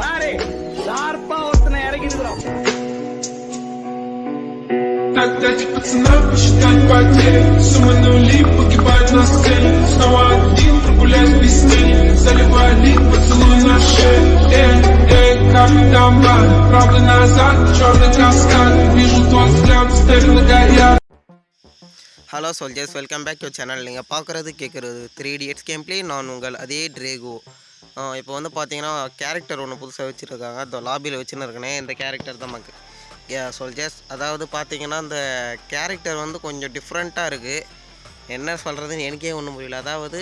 பாரு ஷார்ப்பா ஒருத்தனை இறக்கிடுக்கிறோம் Тогда пацана посчитать потери Суммы нули погибать на сцене Снова один прогуляюсь без тени Заливай лик, поцелуй на шее Эй, эй, капитан Бан Правда назад, черный каскад Вижу твой взгляд, стерлинга горят hello soldiers welcome back to channel நீங்கள் பார்க்குறது கேட்குறது த்ரீ இடியட்ஸ் கேம் ப்ளே நான் உங்கள் அதே ட்ரேகோ இப்போ வந்து பார்த்தீங்கன்னா கேரக்டர் ஒன்று புதுசாக வச்சுருக்காங்க. அந்த லாபியில் வச்சுன்னு இருக்கனே இந்த கேரக்டர் தான் நமக்கு. ஏ அதாவது பார்த்தீங்கன்னா இந்த கேரக்டர் வந்து கொஞ்சம் டிஃப்ரெண்ட்டாக இருக்குது என்ன சொல்கிறதுன்னு எனக்கே ஒன்றும் புரியல. அதாவது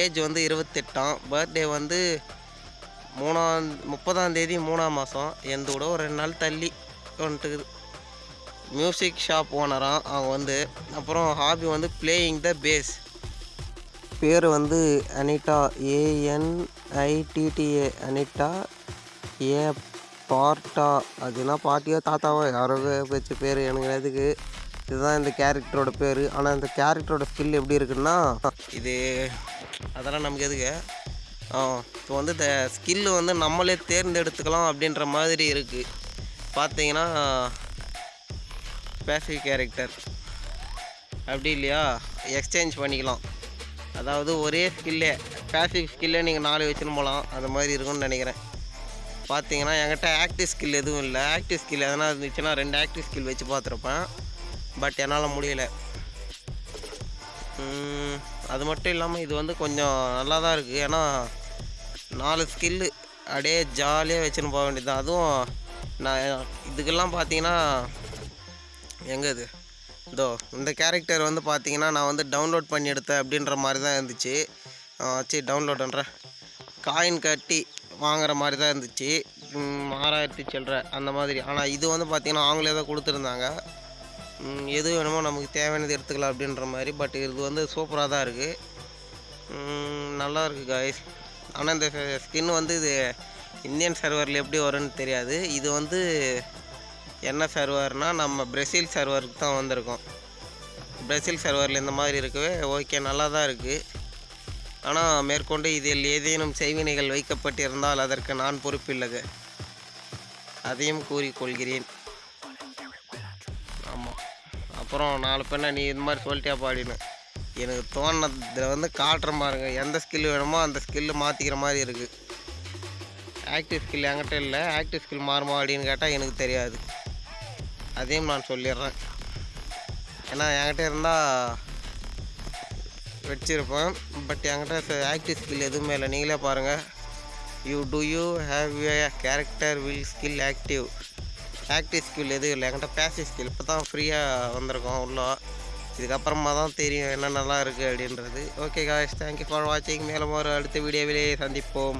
ஏஜ் வந்து இருபத்தெட்டாம். பர்த்டே வந்து மூணாம் முப்பதாம் தேதி மூணாம் மாதம் எந்த விட ஒரு ரெண்டு நாள் தள்ளி வந்துட்டுக்குது. மியூசிக் ஷாப் ஓனராக அவங்க வந்து. அப்புறம் ஹாபி வந்து பிளேயிங் த பேஸ் பேர் வந்து அனிட்டா. ஏஎன்ஐடிடிஏ அனிட்டா. ஏ பார்ட்டா. அதுனா பாட்டியோ தாத்தாவோ யாரோ வச்ச பேர் எனக்கு எதுக்கு இதுதான் இந்த கேரக்டரோட பேர். ஆனால் இந்த கேரக்டரோட ஸ்கில் எப்படி இருக்குன்னா இது அதெல்லாம் நமக்கு எதுக்கு? இப்போ வந்து இந்த ஸ்கில்லு வந்து நம்மளே தேர்ந்தெடுத்துக்கலாம் அப்படின்ற மாதிரி இருக்குது பார்த்தீங்கன்னா பேசிக் கேரக்டர் அப்படி இல்லையா? எக்ஸ்சேஞ்ச் பண்ணிக்கலாம். அதாவது ஒரே ஸ்கில்லே பேசிவ் ஸ்கில்லே நீங்கள் நாலு வச்சுன்னு போகலாம் அந்த மாதிரி இருக்கும்னு நினைக்கிறேன். பார்த்தீங்கன்னா என்கிட்ட ஆக்டிவ் ஸ்கில் எதுவும் இல்லை. ஆக்டிவ் ஸ்கில் எதனா இருந்துச்சுன்னா ரெண்டு ஆக்டிவ் ஸ்கில் வச்சு பார்த்துருப்பேன் பட் என்னால் முடியலை. அது மட்டும் இல்லாமல் இது வந்து கொஞ்சம் நல்லா தான் இருக்குது ஏன்னா நாலு ஸ்கில்லு அப்படியே ஜாலியாக வச்சுன்னு போக வேண்டியது தான் அதுவும் நான் இதுக்கெல்லாம் பார்த்தீங்கன்னா எங்கே இது? இதோ இந்த கேரக்டர் வந்து பார்த்தீங்கன்னா நான் வந்து டவுன்லோட் பண்ணி எடுத்தேன் அப்படின்ற மாதிரி தான் இருந்துச்சு. சரி டவுன்லோட் பண்ணுறேன் காயின் கட்டி வாங்குற மாதிரி தான் இருந்துச்சு ஆறாயிரத்தி சில்லற அந்த மாதிரி. ஆனால் இது வந்து பார்த்தீங்கன்னா அவங்களே தான் கொடுத்துருந்தாங்க. எது வேணுமோ நமக்கு தேவையானது எடுத்துக்கலாம் அப்படின்ற மாதிரி. பட் இது வந்து சூப்பராக தான் இருக்குது நல்லா இருக்குது காய்ஸ் ஆனால் இந்த ஸ்கின் வந்து இது இந்தியன் சர்வரில் எப்படி வரும்னு தெரியாது. இது வந்து என்ன சர்வர்னால் நம்ம பிரசில் சர்வருக்கு தான் வந்திருக்கோம். பிரசில் சர்வரில் இந்த மாதிரி இருக்கவே ஓகே நல்லா தான் இருக்குது ஆனால் மேற்கொண்டு இதில் ஏதேனும் செய்வினைகள் வைக்கப்பட்டிருந்தால் அதற்கு நான் பொறுப்பில்லை அதையும் கூறிக்கொள்கிறேன் ஆமாம் அப்புறம் நாலு பெண்ணை நீ இது மாதிரி சொல்லிட்டியா பாடின்னு எனக்கு தோணதில் வந்து காட்டுற பாருங்க எந்த ஸ்கில் வேணுமோ அந்த ஸ்கில்லு மாற்றிக்கிற மாதிரி இருக்குது ஆக்டிவ் ஸ்கில் என்கிட்ட இல்லை ஆக்டிவ் ஸ்கில் மாறுமா அப்படின்னு கேட்டால் எனக்கு தெரியாது. அதையும் நான் சொல்லிடுறேன். ஏன்னா என்கிட்ட இருந்தால் வச்சுருப்பேன். பட் என்கிட்ட ஆக்டிவ் ஸ்கில் எதுவுமே இல்லை. நீங்களே பாருங்கள் you do you have a character will skill active active skill எதுவும் இல்லை. என்கிட்ட பேசிவ் ஸ்கில் இப்போ தான் ஃப்ரீயாக வந்திருக்கோம் உள்ள. இதுக்கப்புறமா தான் தெரியும் என்னென்னலாம் இருக்குது அப்படின்றது. ஓகே காய்ஸ் தேங்க்யூ ஃபார் வாட்சிங் மேலும் ஒரு அடுத்த வீடியோவிலே சந்திப்போம்.